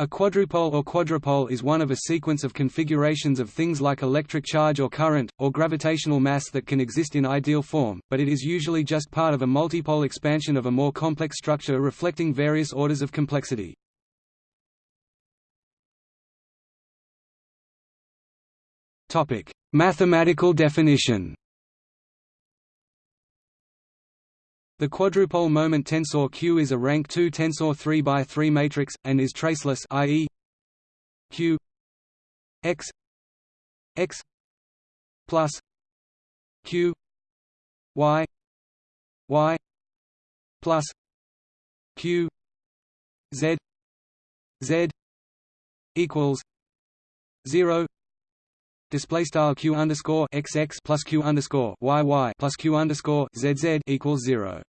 A quadrupole or quadrupole is one of a sequence of configurations of things like electric charge or current, or gravitational mass that can exist in ideal form, but it is usually just part of a multipole expansion of a more complex structure reflecting various orders of complexity. Mathematical definition The quadrupole moment tensor Q is a rank 2 tensor 3 by 3 matrix, and is traceless i.e. Q x x plus Q y y plus Q z z equals zero display style q underscore xx plus q underscore yy plus q underscore zz equals zero.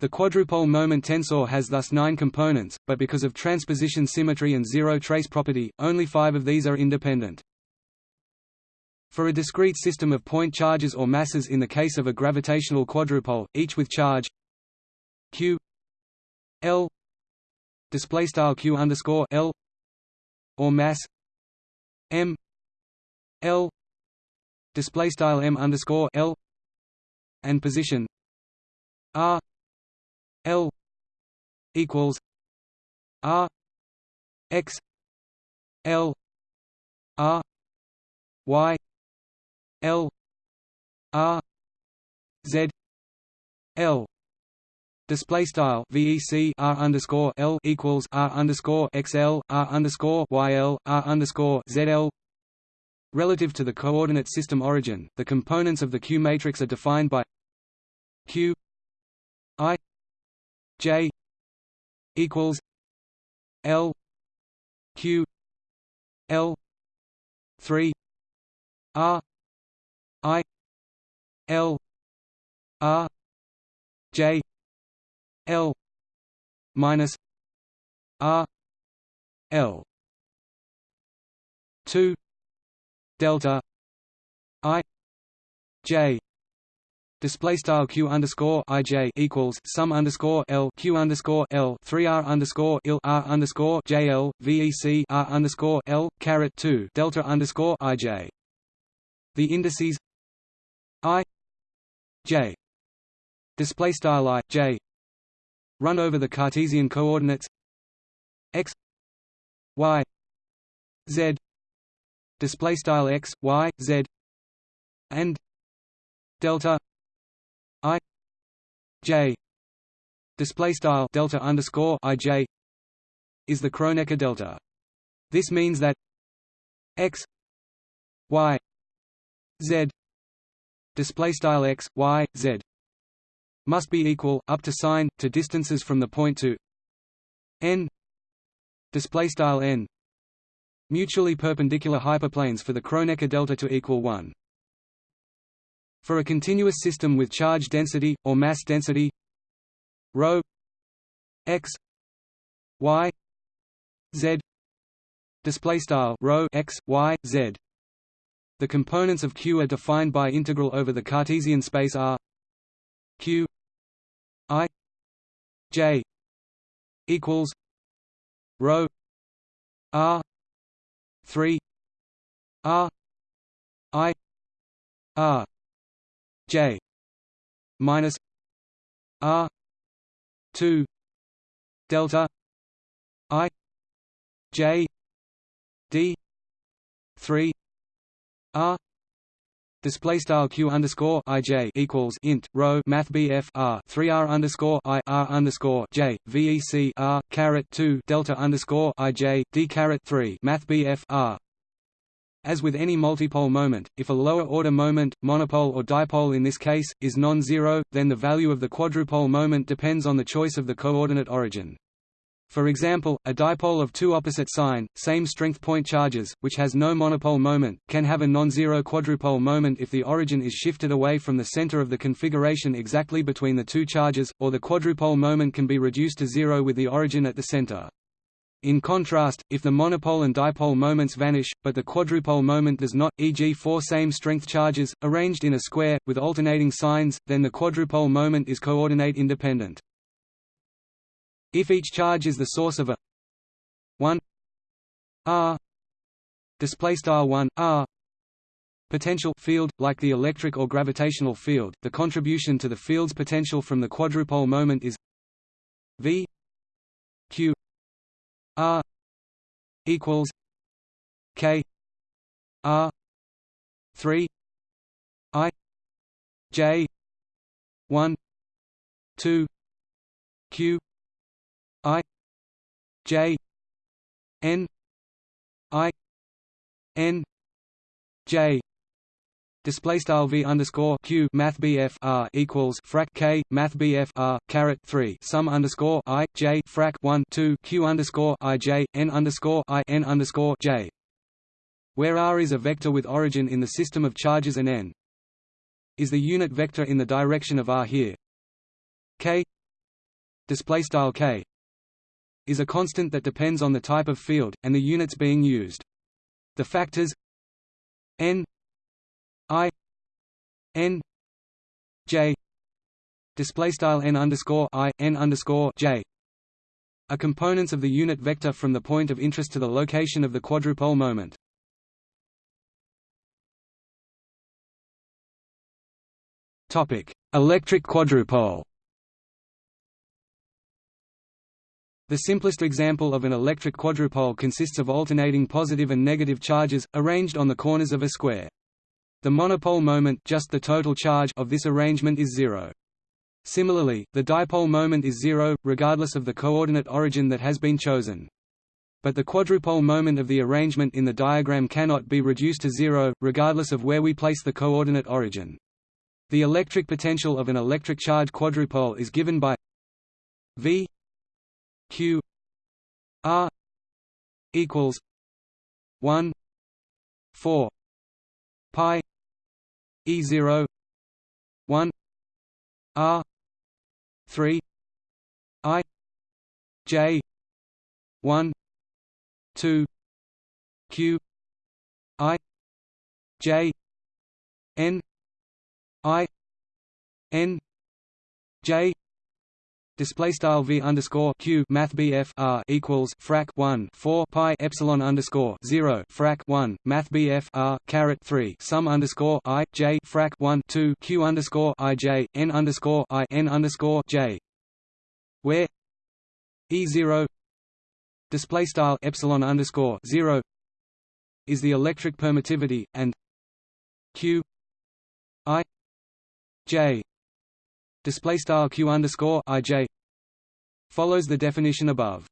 The quadrupole moment tensor has thus nine components, but because of transposition symmetry and zero trace property, only five of these are independent. For a discrete system of point charges or masses in the case of a gravitational quadrupole, each with charge q l q underscore l or mass m l display style m underscore l and position r L equals R X L R Y L R Z L. Display style VEC R underscore L equals R underscore XL R underscore YL R underscore ZL Relative to the coordinate system origin, the components of the Q matrix are defined by Q I J equals L Q L three R I L R J L minus R L two delta I J display style q underscore ij equals sum underscore l q underscore l three r underscore il r underscore j l vec r underscore l caret two delta underscore ij. The indices i j. Display style i j. Run over the Cartesian coordinates x y z. Display style x y z. And delta J. Display style delta underscore IJ is the Kronecker delta. This means that x y z display style x y z must be equal up to sign to distances from the point to n display style n. Mutually perpendicular hyperplanes for the Kronecker delta to equal 1 for a continuous system with charge density, or mass density ρ x y z display style rho x y z. The components of q are defined by integral over the cartesian space r q i j equals rho r 3 r i r J minus R two delta I J D three R Display style q underscore ij equals int rho math bf r three r underscore i r underscore j vec r caret two delta underscore ij d caret three math bf r as with any multipole moment, if a lower-order moment, monopole or dipole in this case, is non-zero, then the value of the quadrupole moment depends on the choice of the coordinate origin. For example, a dipole of two opposite sign, same strength point charges, which has no monopole moment, can have a non-zero quadrupole moment if the origin is shifted away from the center of the configuration exactly between the two charges, or the quadrupole moment can be reduced to zero with the origin at the center. In contrast, if the monopole and dipole moments vanish, but the quadrupole moment does not, e.g. four same-strength charges, arranged in a square, with alternating signs, then the quadrupole moment is coordinate independent. If each charge is the source of a 1 r display style 1 r potential field like the electric or gravitational field the contribution to the field's potential from the quadrupole moment is v r equals k r 3 i j 1 2 q i j n i n j display style v underscore q math bf r equals frac k math bf r caret 3 sum underscore i j frac 1 2 q underscore i j n underscore i n underscore j. Where r is a vector with origin in the system of charges and n. Is the unit vector in the direction of r here. K. Display style k. Is a constant that depends on the type of field and the units being used. The factors n i n j display style n underscore i n underscore j are components of the unit vector from the point of interest to the location of the quadrupole moment Topic: Electric quadrupole. The simplest example of an electric quadrupole consists of alternating positive and negative charges, arranged on the corners of a square. The monopole moment just the total charge of this arrangement is zero. Similarly, the dipole moment is zero, regardless of the coordinate origin that has been chosen. But the quadrupole moment of the arrangement in the diagram cannot be reduced to zero, regardless of where we place the coordinate origin. The electric potential of an electric charge quadrupole is given by V Q R equals one four pi E zero one R three I J one two Q I J N I N J display style v underscore q math bf r equals frac 1 4 pi epsilon underscore 0 frac 1 math bf r caret 3 sum underscore i j frac 1 2 q underscore i j n underscore i n underscore j. Where e 0 display style epsilon underscore 0 is the electric permittivity and q i J display style q underscore ij follows the definition above.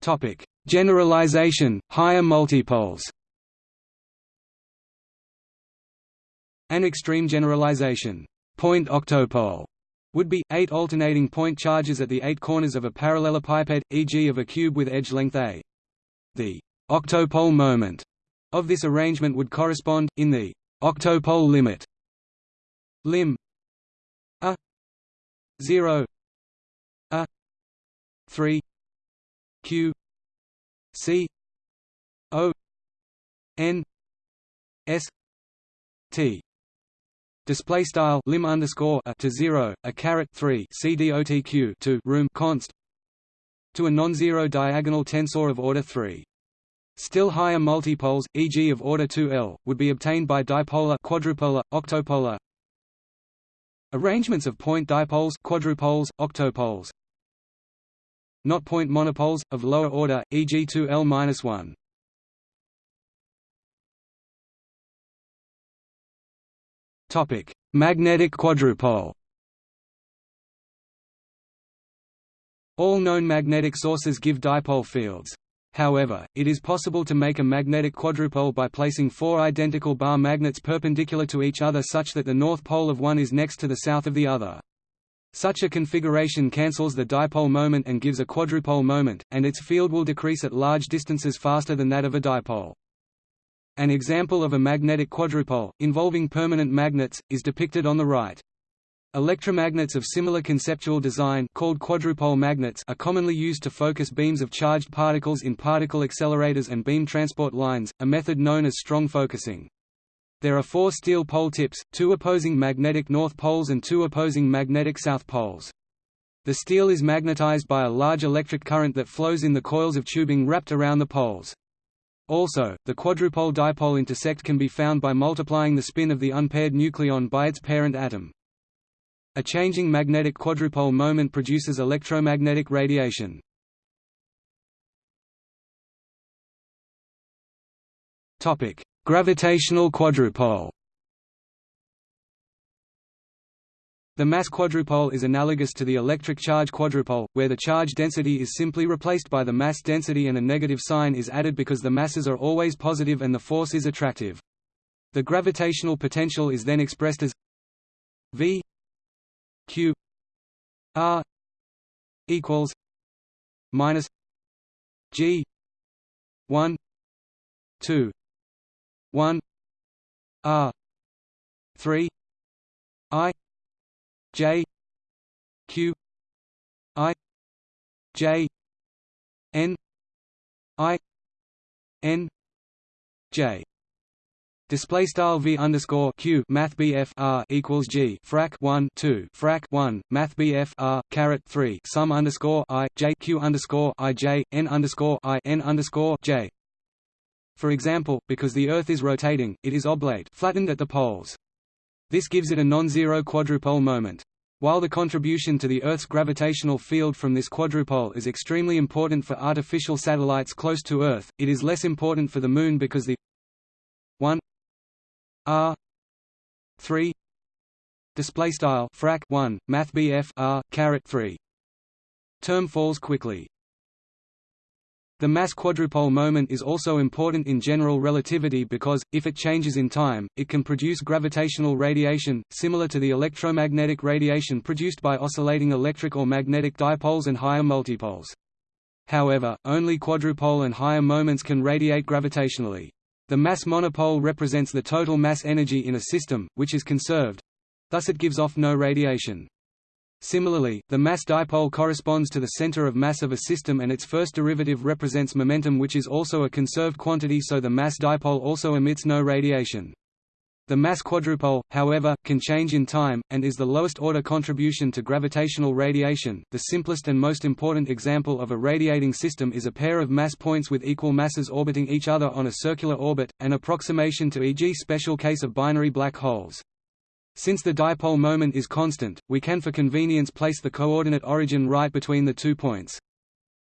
Topic: Generalization, higher multipoles. An extreme generalization, point octopole, would be, eight alternating point charges at the eight corners of a parallelepiped, e.g. of a cube with edge length a. The octopole moment of this arrangement would correspond, in the octopole limit. Lim. A. 0 a. 3 q. C. O. N. S. T. Display style lim underscore a to zero a caret three c dotq to room const to a non-zero diagonal tensor of order three. Still higher multipoles, e.g. of order 2L, would be obtained by dipolar quadrupolar, octopolar arrangements of point dipoles quadrupoles, octopoles not point monopoles, of lower order, e.g. 2L-1. Magnetic quadrupole All known magnetic sources give dipole fields. However, it is possible to make a magnetic quadrupole by placing four identical bar magnets perpendicular to each other such that the north pole of one is next to the south of the other. Such a configuration cancels the dipole moment and gives a quadrupole moment, and its field will decrease at large distances faster than that of a dipole. An example of a magnetic quadrupole, involving permanent magnets, is depicted on the right. Electromagnets of similar conceptual design called quadrupole magnets are commonly used to focus beams of charged particles in particle accelerators and beam transport lines, a method known as strong focusing. There are four steel pole tips, two opposing magnetic north poles and two opposing magnetic south poles. The steel is magnetized by a large electric current that flows in the coils of tubing wrapped around the poles. Also, the quadrupole-dipole intersect can be found by multiplying the spin of the unpaired nucleon by its parent atom. A changing magnetic quadrupole moment produces electromagnetic radiation. Topic: Gravitational quadrupole. The mass quadrupole is analogous to the electric charge quadrupole, where the charge density is simply replaced by the mass density and a negative sign is added because the masses are always positive and the force is attractive. The gravitational potential is then expressed as V Q R equals minus G one two one R three I J Q I J N I N J Display style v underscore q math bf r equals g frac 1 2 frac 1 math bf r caret 3 sum underscore i j q underscore i j n underscore i n underscore j. For example, because the Earth is rotating, it is oblate, flattened at the poles. This gives it a non-zero quadrupole moment. While the contribution to the Earth's gravitational field from this quadrupole is extremely important for artificial satellites close to Earth, it is less important for the Moon because the 1 r 3 display style frac 1 math bf r caret 3 term falls quickly the mass quadrupole moment is also important in general relativity because, if it changes in time, it can produce gravitational radiation, similar to the electromagnetic radiation produced by oscillating electric or magnetic dipoles and higher multipoles. However, only quadrupole and higher moments can radiate gravitationally. The mass monopole represents the total mass energy in a system, which is conserved. Thus it gives off no radiation. Similarly, the mass dipole corresponds to the center of mass of a system and its first derivative represents momentum which is also a conserved quantity so the mass dipole also emits no radiation. The mass quadrupole, however, can change in time, and is the lowest order contribution to gravitational radiation. The simplest and most important example of a radiating system is a pair of mass points with equal masses orbiting each other on a circular orbit, an approximation to e.g. special case of binary black holes. Since the dipole moment is constant, we can for convenience place the coordinate origin right between the two points.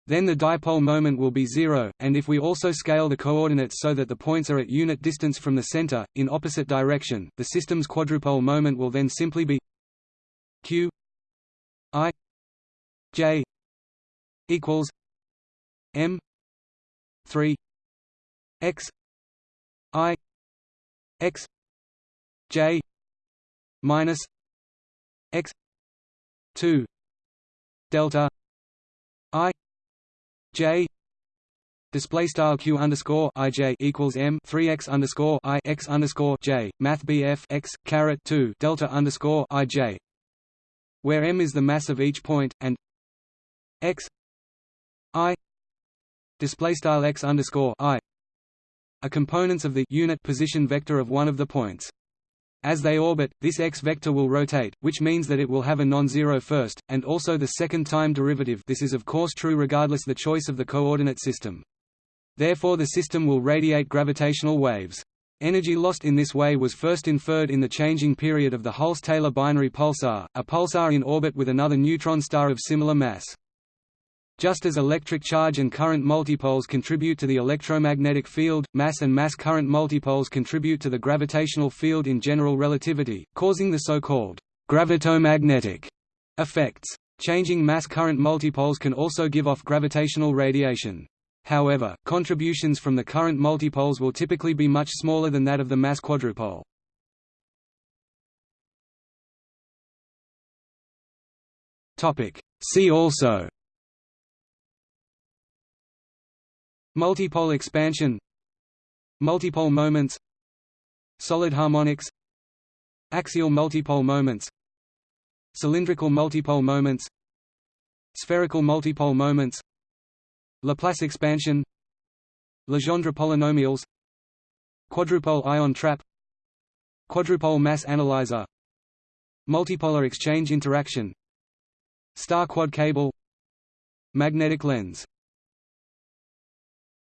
Then the dipole moment will be zero, and if we also scale the coordinates so that the points are at unit distance from the center, in opposite direction, the system's quadrupole moment will then simply be q i j equals m 3 x i x j minus x 2 delta i j Display style q underscore i j equals m three x underscore i x underscore j math bf x caret two delta underscore i j, where m is the mass of each point and x i display style x underscore i are components of the unit position vector of one of the points. As they orbit, this x vector will rotate, which means that it will have a non-zero first, and also the second time derivative this is of course true regardless the choice of the coordinate system. Therefore the system will radiate gravitational waves. Energy lost in this way was first inferred in the changing period of the Hulse-Taylor binary pulsar, a pulsar in orbit with another neutron star of similar mass. Just as electric charge and current multipoles contribute to the electromagnetic field, mass and mass-current multipoles contribute to the gravitational field in general relativity, causing the so-called gravitomagnetic effects. Changing mass-current multipoles can also give off gravitational radiation. However, contributions from the current multipoles will typically be much smaller than that of the mass quadrupole. See also Multipole expansion Multipole moments Solid harmonics Axial multipole moments Cylindrical multipole moments Spherical multipole moments Laplace expansion Legendre polynomials Quadrupole ion trap Quadrupole mass analyzer Multipolar exchange interaction Star quad cable Magnetic lens